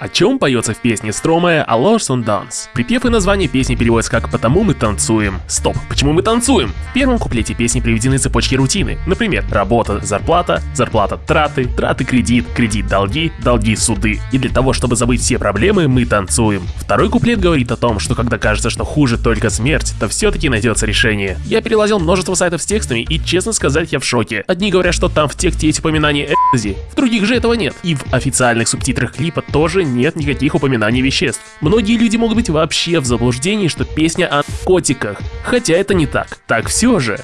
О чем поется в песне Стромая «Allors on Dance»? Припев и название песни переводится как «Потому мы танцуем». Стоп, почему мы танцуем? В первом куплете песни приведены цепочки рутины. Например, работа, зарплата, зарплата, траты, траты, кредит, кредит, долги, долги, суды. И для того, чтобы забыть все проблемы, мы танцуем. Второй куплет говорит о том, что когда кажется, что хуже только смерть, то все-таки найдется решение. Я перелазил множество сайтов с текстами и, честно сказать, я в шоке. Одни говорят, что там в тексте есть упоминание экзи, в других же этого нет. И в официальных субтитрах клипа тоже нет никаких упоминаний веществ. Многие люди могут быть вообще в заблуждении, что песня о котиках, хотя это не так. Так все же.